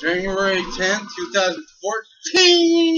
January 10th, 2014.